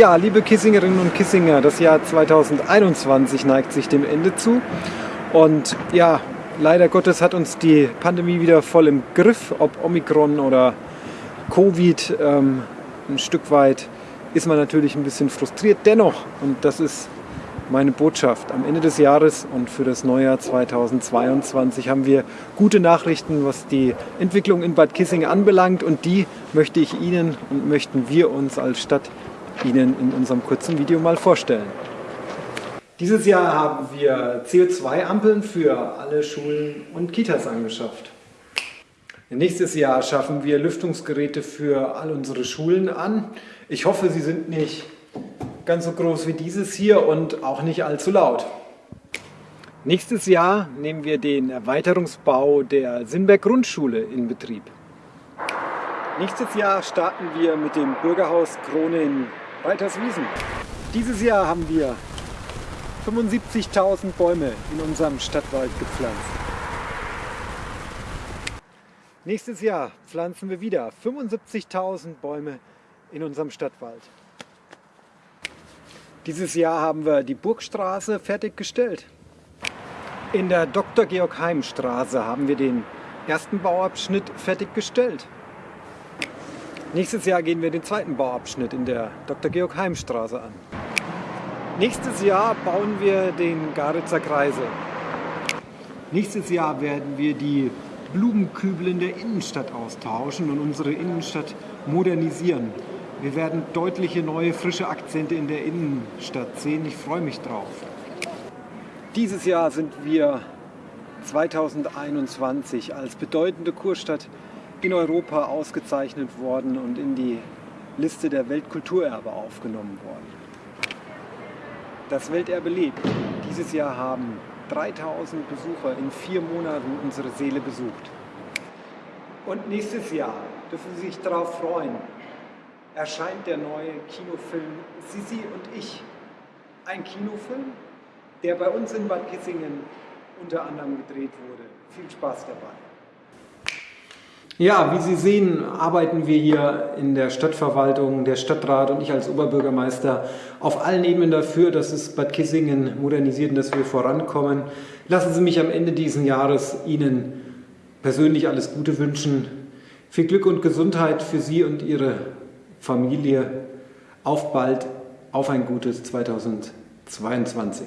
Ja, liebe Kissingerinnen und Kissinger, das Jahr 2021 neigt sich dem Ende zu. Und ja, leider Gottes hat uns die Pandemie wieder voll im Griff, ob Omikron oder Covid. Ähm, ein Stück weit ist man natürlich ein bisschen frustriert. Dennoch, und das ist meine Botschaft, am Ende des Jahres und für das Neujahr 2022 haben wir gute Nachrichten, was die Entwicklung in Bad Kissing anbelangt. Und die möchte ich Ihnen und möchten wir uns als Stadt Ihnen in unserem kurzen Video mal vorstellen. Dieses Jahr haben wir CO2-Ampeln für alle Schulen und Kitas angeschafft. Nächstes Jahr schaffen wir Lüftungsgeräte für all unsere Schulen an. Ich hoffe, sie sind nicht ganz so groß wie dieses hier und auch nicht allzu laut. Nächstes Jahr nehmen wir den Erweiterungsbau der Sinberg Grundschule in Betrieb. Nächstes Jahr starten wir mit dem Bürgerhaus Krone in Walterswiesen. Dieses Jahr haben wir 75.000 Bäume in unserem Stadtwald gepflanzt. Nächstes Jahr pflanzen wir wieder 75.000 Bäume in unserem Stadtwald. Dieses Jahr haben wir die Burgstraße fertiggestellt. In der Dr. Georg Heim Straße haben wir den ersten Bauabschnitt fertiggestellt. Nächstes Jahr gehen wir den zweiten Bauabschnitt in der Dr. Georg Heim Straße an. Nächstes Jahr bauen wir den Garitzer Kreisel. Nächstes Jahr werden wir die Blumenkübel in der Innenstadt austauschen und unsere Innenstadt modernisieren. Wir werden deutliche neue, frische Akzente in der Innenstadt sehen. Ich freue mich drauf. Dieses Jahr sind wir 2021 als bedeutende Kurstadt in Europa ausgezeichnet worden und in die Liste der Weltkulturerbe aufgenommen worden. Das Welterbe lebt. Dieses Jahr haben 3000 Besucher in vier Monaten unsere Seele besucht. Und nächstes Jahr dürfen Sie sich darauf freuen, erscheint der neue Kinofilm Sisi und ich. Ein Kinofilm, der bei uns in Bad Kissingen unter anderem gedreht wurde. Viel Spaß dabei. Ja, wie Sie sehen, arbeiten wir hier in der Stadtverwaltung, der Stadtrat und ich als Oberbürgermeister auf allen Ebenen dafür, dass es Bad Kissingen modernisiert und dass wir vorankommen. Lassen Sie mich am Ende dieses Jahres Ihnen persönlich alles Gute wünschen. Viel Glück und Gesundheit für Sie und Ihre Familie. Auf bald, auf ein gutes 2022.